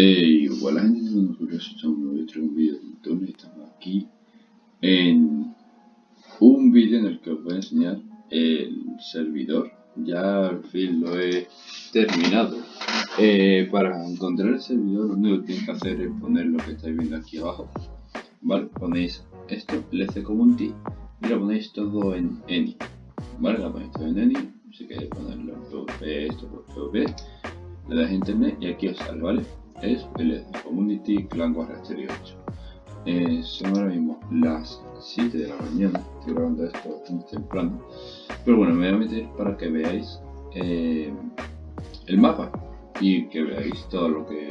Hey, hola gente, cuando curioso estamos un vídeo de Tony, estamos aquí en un vídeo en el que os voy a enseñar el servidor. Ya al fin lo he terminado. Eh, para encontrar el servidor lo único que tenéis que hacer es poner lo que estáis viendo aquí abajo. Vale, ponéis esto, LC Community, y lo ponéis todo en Eni. Vale, lo ponéis todo en Eni, si queréis ponerlo en PvP, esto por PvP, le das internet y aquí os sale, ¿vale? Es el Community Clan Warrior 8. Eh, son ahora mismo las 7 de la mañana, estoy grabando esto bastante temprano. Pero bueno, me voy a meter para que veáis eh, el mapa y que veáis todo lo que,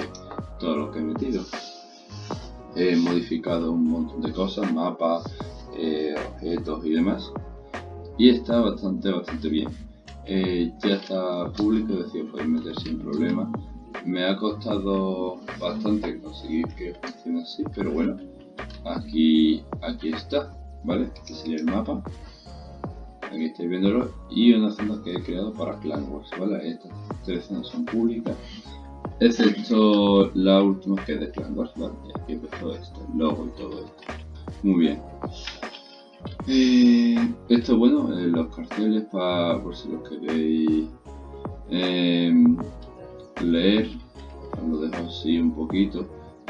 todo lo que he metido. He modificado un montón de cosas, mapas, eh, objetos y demás. Y está bastante, bastante bien. ya está público, es decir, podéis meter sin problema me ha costado bastante conseguir que funcione así, pero bueno, aquí, aquí está, ¿vale? Este sería el mapa. Aquí estáis viéndolo. Y una zona que he creado para Clan Wars, ¿vale? Estas tres zonas son públicas. Excepto la última que es de Clan Wars, ¿vale? Y aquí empezó esto, el logo y todo esto. Muy bien. Eh, esto bueno, eh, los carteles para por si los queréis eh, leer, lo dejo así un poquito,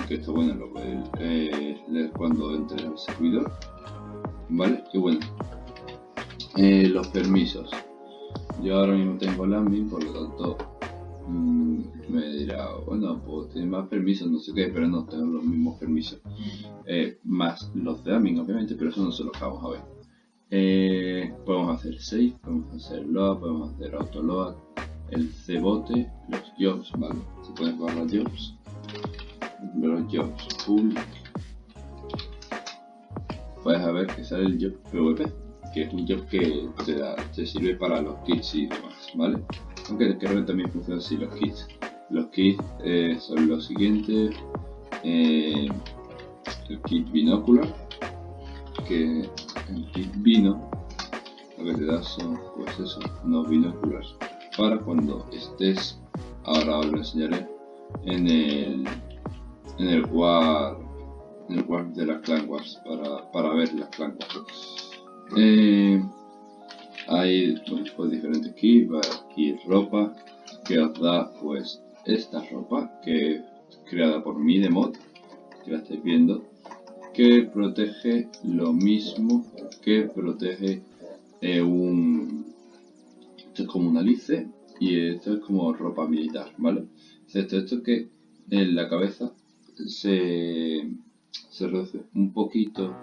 que esto bueno lo podéis eh, leer cuando entre al servidor, ¿vale? Y bueno, eh, los permisos. Yo ahora mismo tengo el admin, por lo tanto mmm, me dirá, bueno, pues tiene más permisos, no sé qué, pero no tengo los mismos permisos. Eh, más los de admin, obviamente, pero eso no se los vamos a ver. Podemos hacer save, podemos hacer load, podemos hacer autoload, el cebote, los jobs, ¿vale? Se pueden jugar los jobs, los jobs full. Puedes ver que sale el job PvP, que es un job que te, da, te sirve para los kits y demás, ¿vale? Aunque creo que también funciona así los kits. Los kits eh, son los siguientes. Eh, el kit binóculo que el kit vino lo que te da son pues eso, unos binóculos para cuando estés, ahora os lo enseñaré, en el, en el war, en el war de las clan para, para ver las clan wars. Eh, hay pues, diferentes kits, aquí ropa que os da pues esta ropa que es creada por mi de mod, que la estáis viendo, que protege lo mismo que protege eh, un esto es como una lice y esto es como ropa militar, ¿vale? Excepto esto que en la cabeza se, se reduce un poquito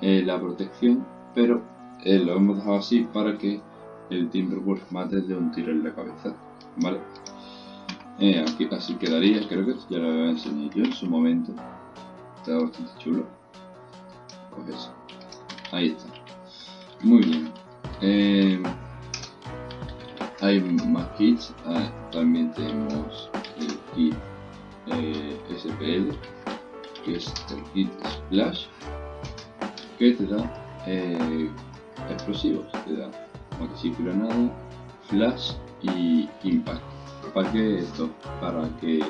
eh, la protección, pero eh, lo hemos dejado así para que el Timberwolf mate de un tiro en la cabeza, ¿vale? Eh, aquí, así quedaría, creo que ya lo voy a enseñar yo en su momento. Está bastante chulo. Pues eso. Ahí está. Muy bien hay más kits, ah, también tenemos el kit eh, SPL, que es el kit Splash, que te da eh, explosivos, te da granada, flash y impact. ¿Para que esto? Para que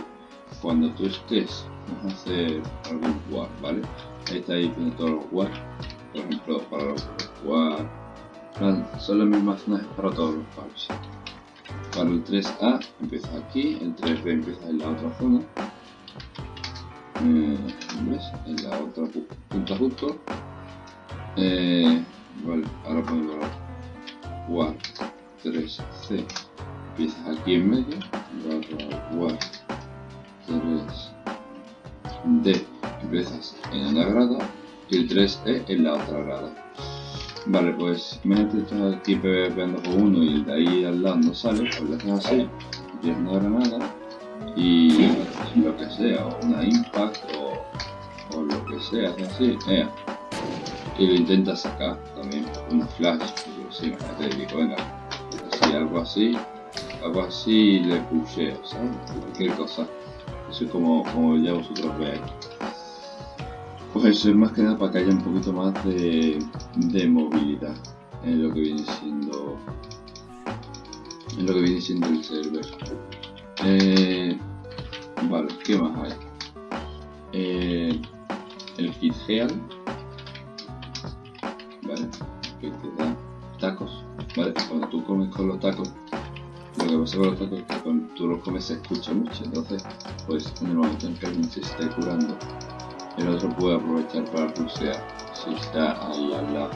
cuando tú estés, vamos a hacer algún war, ¿vale? Ahí está ahí todos los war, por ejemplo, para los war, son las mismas zonas para todos los wars. Para el 3A empieza aquí, el 3B empieza en la otra zona. Eh, En la otra punta justo. Eh, vale, ahora ponemos WAR 3C empiezas aquí en medio, WAR 3D empiezas en la grada y el 3E en la otra grada. Vale, pues imagínate estás aquí pegando con uno y de ahí al lado no sale, pues lo haces así, tienes una granada y lo que sea, o una impact o, lo que sea, así, eh, y lo intentas sacar también, una flash, yo sí, así, algo así, algo así le pusheo, ¿sabes? Cualquier cosa, eso es como, como ya vosotros veis. Pues más que nada para que haya un poquito más de, movilidad en lo que viene siendo en lo que viene siendo el server. Eh, Vale, ¿qué más hay? Eh, el kit Heal, ¿vale? Que te da tacos, ¿vale? Cuando tú comes con los tacos, lo que pasa con los tacos es que cuando tú los comes se escucha mucho, entonces, pues en el momento en que alguien se esté curando, el otro puede aprovechar para pulsear si está ahí al lado.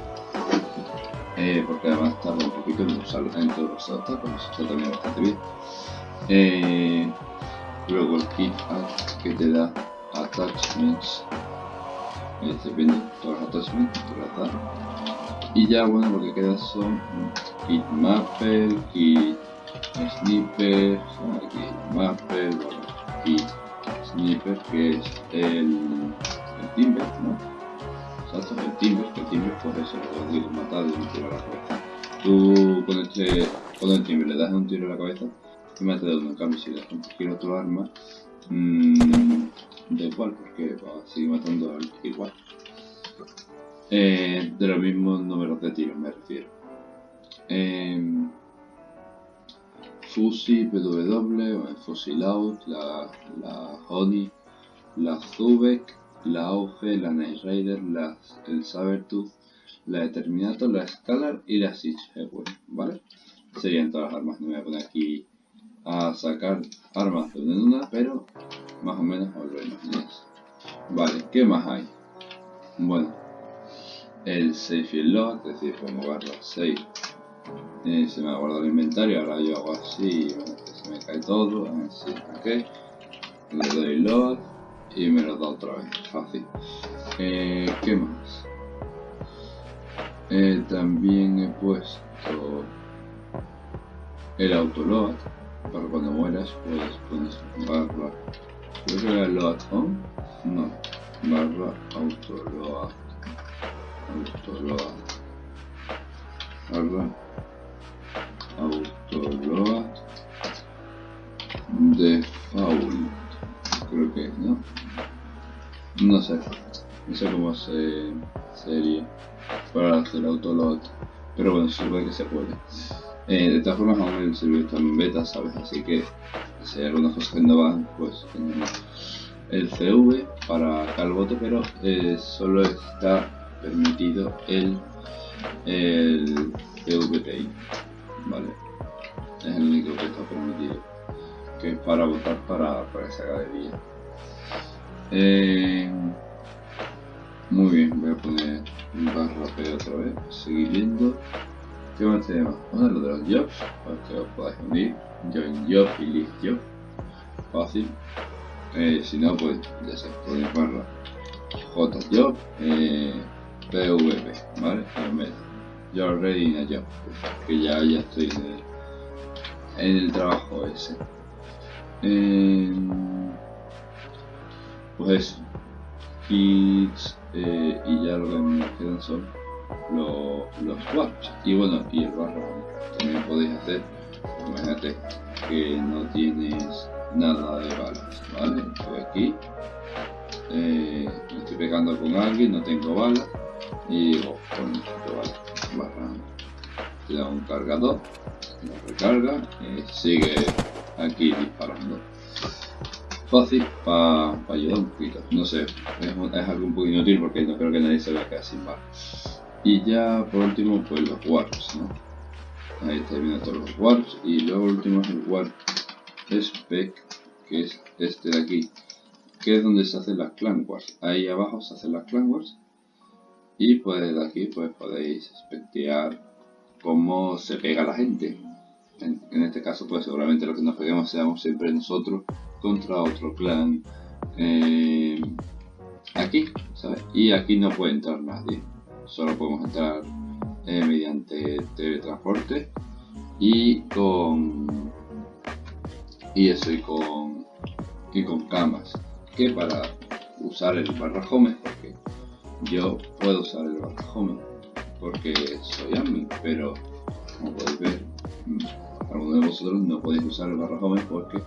Eh, porque además tarda un poquito en usarlo en todos los eso está también bastante bien. Eh, luego el kit que te da attachments este viendo todos los attachments y ya bueno lo que queda son kit mapper, kit sniper, kit mapper, kit sniper que es el, el timber, ¿no? Exacto, el timber, que el timber pues eso, lo consigo matar de un tiro a la cabeza. Tú con este, con el timber le das un tiro a la cabeza y me hace uno, en cambio si le das cualquier otro arma mmm, da igual porque va a seguir igual. Eh, de los mismos números de tiros me refiero. Eh, Fusi PW, Fusil Out, la, la Honey, la Zubek, la Auge, la Night Rider, la, el Sabertooth, la Determinator, la Scalar y la Siege ¿vale? Serían todas las armas, no me voy a poner aquí a sacar armas de una en una, pero más o menos os lo imagináis. Vale, ¿qué más hay? Bueno, el save y el log, es decir, como barra save, eh, se me ha guardado el inventario, ahora yo hago así, bueno, se me cae todo, así, ok, le doy log y me lo da otra vez, fácil. Eh, ¿Qué más? Eh, también he puesto el autoload para cuando mueras puedes poner barra creo que era load on no barra autoload autoload barra autoload default. Creo que no no sé. No sé cómo se sería para hacer autoload pero bueno supone que se puede. Eh, de todas formas, aún el servidor está en beta, ¿sabes? Así que si hay algunas cosas que no van, pues tenemos el CV para calvote, pero eh, solo está permitido el, el PVPI, ¿vale? Es el único que está permitido, que es para votar para, para esa galería. Eh, muy bien, voy a poner barra P otra vez, seguir viendo. ¿Qué más tenemos? Uno de los jobs, para que os podáis unir. Join job y list job. Fácil. Eh, si no, pues ya se puede barra jjob eh, pvp, ¿vale? En medio. Yo ready in a job, que ya, ya estoy el, en el trabajo ese. Eh, pues eso. Kits eh, y ya lo que me quedan son los warps y bueno y el barro también podéis hacer imagínate que no tienes nada de balas vale estoy aquí eh, estoy pegando con alguien no tengo balas y digo con barra te da un cargador lo recarga y sigue aquí disparando. Fácil para ayudar un poquito. No sé es, es, algo un poco inútil porque no creo que nadie se vea quedar sin balas y ya por último pues los warps ¿no? ahí está viendo todos los warps. Y luego último es el warp spec que es este de aquí que es donde se hacen las clan wars. Ahí abajo se hacen las clan wars. Y pues de aquí pues podéis espectear cómo se pega la gente. En, este caso pues seguramente lo que nos peguemos seamos siempre nosotros contra otro clan eh, aquí ¿sabes? y aquí no puede entrar nadie. Solo podemos entrar eh, mediante teletransporte y con y eso y con y con camas para usar el barra home porque yo puedo usar el barra home porque soy admin pero como podéis ver mm, algunos de vosotros no podéis usar el barra home porque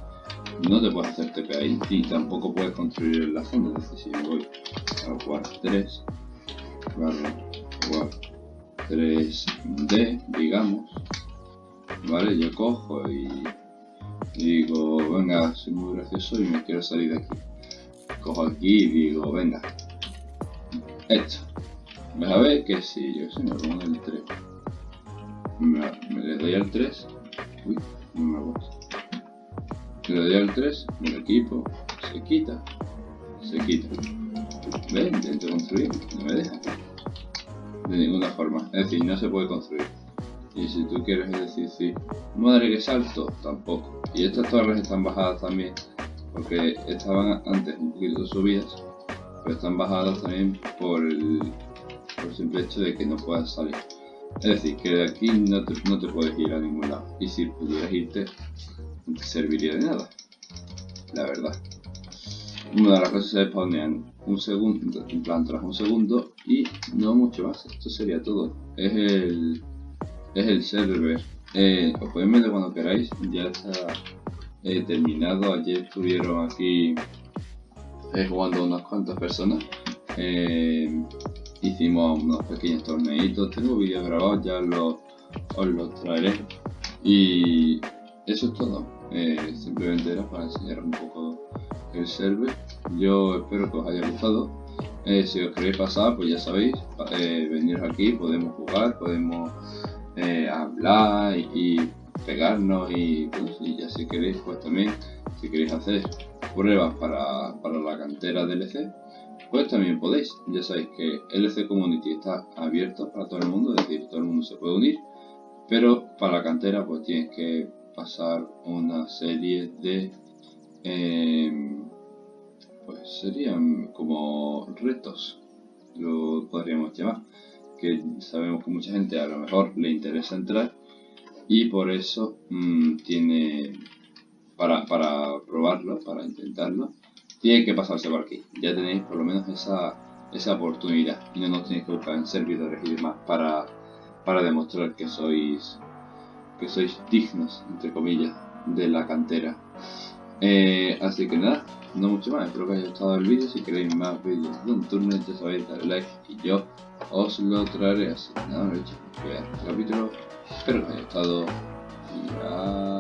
no te puedes hacer TP y tampoco puedes construir la zona es decir si voy a jugar 3 barra 3D, digamos, ¿vale? Yo cojo y digo, venga, soy muy gracioso y me quiero salir de aquí. Cojo aquí y digo, venga, esto. Vas a ver que si yo soy me pongo el 3. Me, le doy al 3. Uy, no me gusta. Le doy al 3, el equipo se quita. Se quita. ¿Ven? Intento construir, no me deja. De ninguna forma. Es decir, no se puede construir. Y si tú quieres decir, sí, madre que salto, tampoco. Y estas torres están bajadas también, porque estaban antes un poquito subidas, pero están bajadas también por el, por simple hecho de que no puedas salir. Es decir, que de aquí no te, no te puedes ir a ningún lado. Y si pudieras irte, no te serviría de nada. La verdad. Una de las cosas se spawnean un segundo, en plan tras un segundo y no mucho más. Esto sería todo. Es el es el server. Eh, os podéis meter cuando queráis, ya está eh, terminado. Ayer estuvieron aquí eh, jugando unas cuantas personas. Eh, hicimos unos pequeños torneitos. Tengo vídeos grabados, ya los, os los traeré. Y eso es todo. simplemente era para enseñar un poco el server. Yo espero que os haya gustado. si os queréis pasar, pues ya sabéis, venir aquí, podemos jugar, podemos eh, hablar y, pegarnos y, pues, y ya si queréis pues también si queréis hacer pruebas para, para la cantera DLC pues también podéis. Ya sabéis que LC Community está abierto para todo el mundo es decir todo el mundo se puede unir pero para la cantera pues tienes que pasar una serie de em, pues serían como retos lo podríamos llamar que sabemos que mucha gente a lo mejor le interesa entrar y por eso mm, tiene para, para probarlo, para intentarlo, tiene que pasarse por aquí. Ya tenéis por lo menos esa, esa oportunidad y no nos tenéis que buscar en servidores y demás para, para demostrar que sois que sois dignos, entre comillas, de la cantera. Eh, así que nada, no mucho más, espero que haya gustado el vídeo, si queréis más vídeos de un turno ya sabéis, darle like y yo os lo traeré así. Nada, no he hecho, este capítulo, espero que haya gustado y